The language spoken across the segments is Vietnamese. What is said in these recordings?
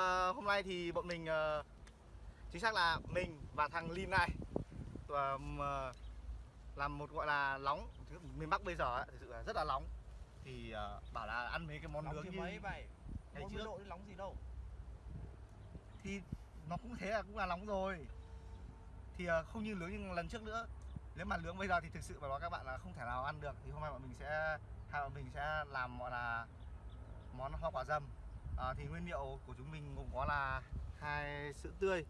à, hôm nay thì bọn mình ờ, chính xác là mình và thằng Lin này ờ, mà làm một gọi là nóng miền Bắc bây giờ ấy, thực sự là rất là nóng thì ờ, bảo là ăn mấy cái món Nóng nướng như mấy vậy? ngày 40 trước. độ nóng gì đâu? Thì nó cũng thế là cũng là nóng rồi. Thì ờ, không như nướng như lần trước nữa. Nếu mà nướng bây giờ thì thực sự mà nói các bạn là không thể nào ăn được. Thì hôm nay bọn mình sẽ hai bọn mình sẽ làm gọi là món hoa quả dầm à, thì nguyên liệu của chúng mình gồm có là hai sữa tươi.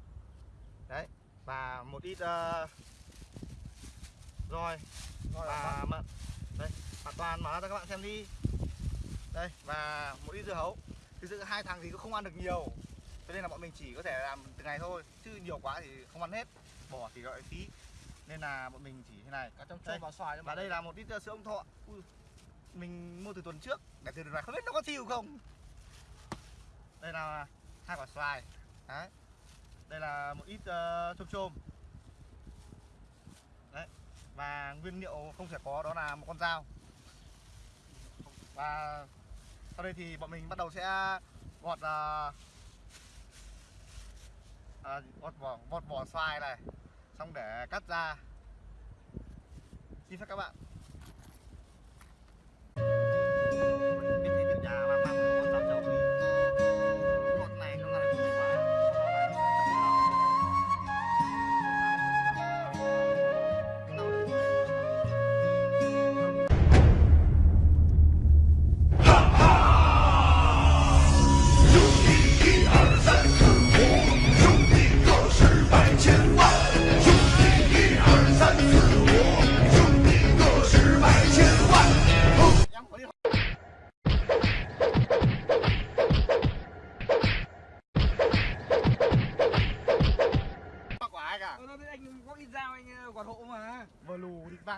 Đấy và một ít uh, rồi và mận. Đây hoàn toàn mở ra các bạn xem đi. Đây và một ít dưa hấu. Thực sự hai thằng thì cũng không ăn được nhiều. Cho nên là bọn mình chỉ có thể làm từng ngày thôi. Chứ nhiều quá thì không ăn hết. Bỏ thì gọi phí. Nên là bọn mình chỉ thế này. Cả trong trộn vào xoài và đây là một ít uh, sữa ông thọ. Ui, mình mua từ tuần trước. Để từ tuần này không biết nó có thiêu không đây là hai quả xoài. Đấy. Đây là một ít ờ, uh, chôm chôm. Đấy. Và nguyên liệu không thể có đó là một con dao. Và sau đây thì bọn mình bắt đầu sẽ gọt uh, à, gọt vỏ gọt vỏ xoài này. Xong để cắt ra. Xin phép các bạn.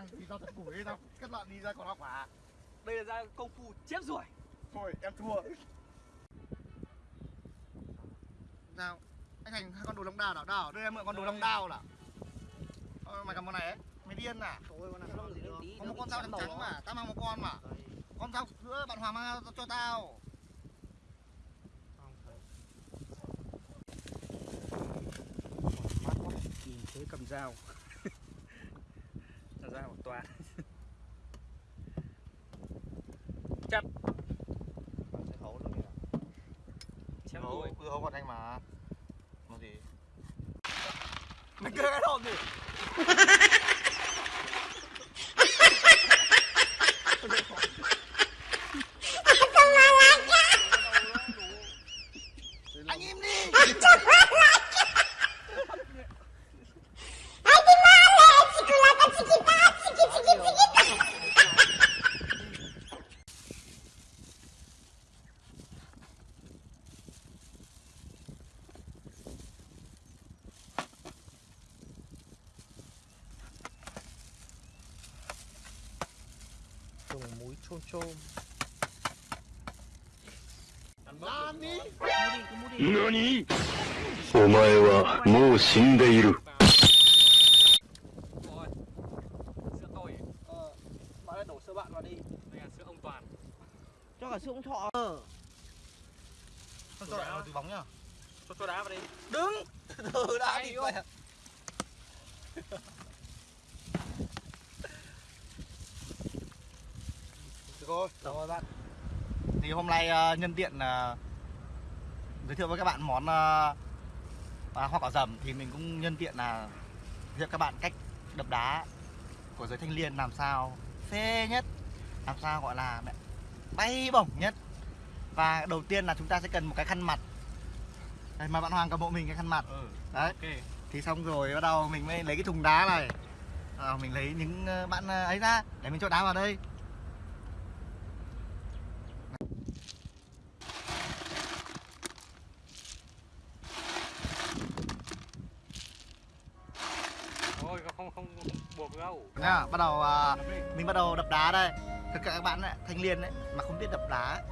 Lù thì tao thật củi tao kết luận đi ra còn hoa quả Đây là dao công phu chết rồi thôi em thua. Sao anh thành hai con đồ long đao đảo đảo đây em mượn con đồ long đao là ờ, mày cầm con này ấy. Mày điên à Thôi con nào gì đâu có một con dao trắng trắng mà. tao mang một con mà. Con dao nữa bạn Hoàng mang cho tao. Nhìn thế cầm dao Dao của toàn. Chặt. Sẽ hấu luôn kìa. Chém hấu đuôi. cứ hấu con anh mà. Nó gì? Mày kêu cái hồn gì Dùng muối chôm chôm 何何お前はもう死んでいる。 Rồi Sữa tôi Ờ Bạn ơi đổ sữa bạn vào đi Đây là sữa ông Toàn cho cả sữa ông thọ con cho lại vào túi bóng nhá Cho cho đá vào đi đứng từ đã Hay đi không? được rồi Rồi bạn thì hôm nay ờ, nhân tiện ờ, giới thiệu với các bạn món ờ, à, hoa quả dầm thì mình cũng nhân tiện là giới thiệu các bạn cách đập đá của giới thanh niên làm sao phê nhất làm sao gọi là bay bổng nhất. Và đầu tiên là chúng ta sẽ cần một cái khăn mặt. Đây, mà bạn Hoàng cầm hộ mình cái khăn mặt. Ừ đấy. Ok. Thì xong rồi bắt đầu mình mới lấy cái thùng đá này. À, mình lấy những bạn ấy ra để mình cho đá vào đây đâu nha bắt đầu à, mình bắt đầu đập đá đây. Cả các bạn ấy, thanh niên đấy mà không biết đập đá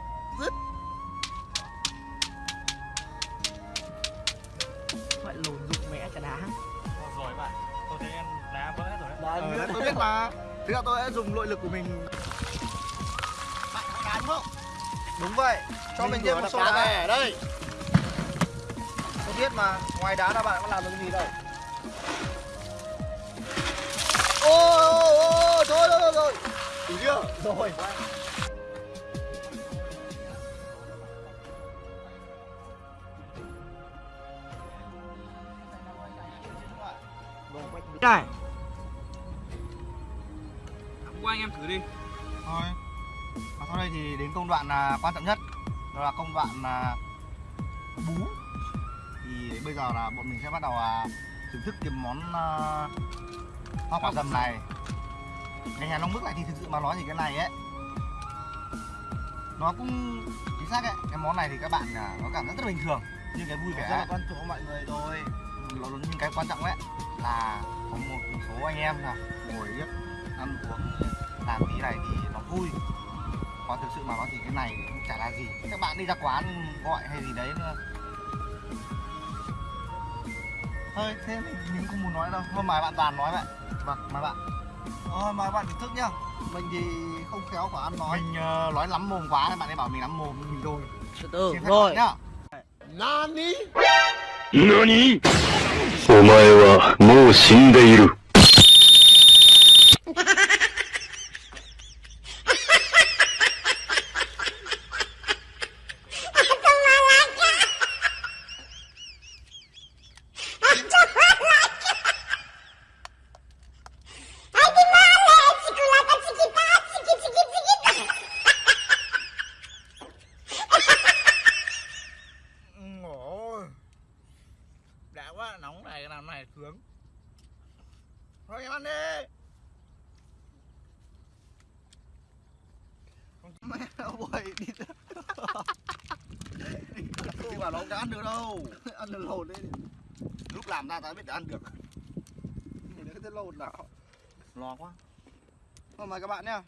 rứt. Vậy lùn dụng mẹ cả đá. Rồi bạn tôi thấy em đá vỡ hết rồi đấy. Đấy, tôi biết mà. Thế là tôi đã dùng nội lực của mình. Bạn có đá đúng không? Đúng vậy. Cho mình, thêm một số đá ở đây. Tôi biết mà ngoài đá ra bạn có làm được gì đâu ôi ôi ôi thôi thôi rồi đủ chưa rồi. Này. Qua anh em thử đi. Thôi. Và sau đây thì đến công đoạn là quan trọng nhất. Đó là công đoạn là bú. Thì bây giờ là bọn mình sẽ bắt đầu à, thưởng thức cái món uh, hoa quả dầm này. Nghe nhà nông bức lại thì thực sự mà nói thì cái này ấy nó cũng chính xác ấy. Cái món này thì các bạn à, nó cảm giác rất là bình thường. Nhưng cái vui vẻ. Rất là quan trọng mọi người thôi nó nhưng cái quan trọng đấy là có một số anh em là ngồi biết ăn uống làm tí này thì nó vui. Còn thực sự mà nói thì cái này cũng chả là gì. Các bạn đi ra quán gọi hay gì đấy nữa thôi thế mình, mình không muốn nói đâu thôi mời bạn toàn nói vậy vâng mời bạn Thôi mời bạn thưởng thức nhá Mình thì không khéo quả ăn nói mình ờ, nói lắm mồm quá bạn ấy bảo mình lắm mồm mình rồi Từ từ Xin phép rồi nhá Nani 何お前はもう死んでいる。 Mẹ ơi đi Đi bảo nó không ăn được đâu. Ăn được lồn lên Lúc làm ra ta biết đã ăn được. Nhìn thấy cái lồn nào Lo quá. Thôi mời các bạn nhá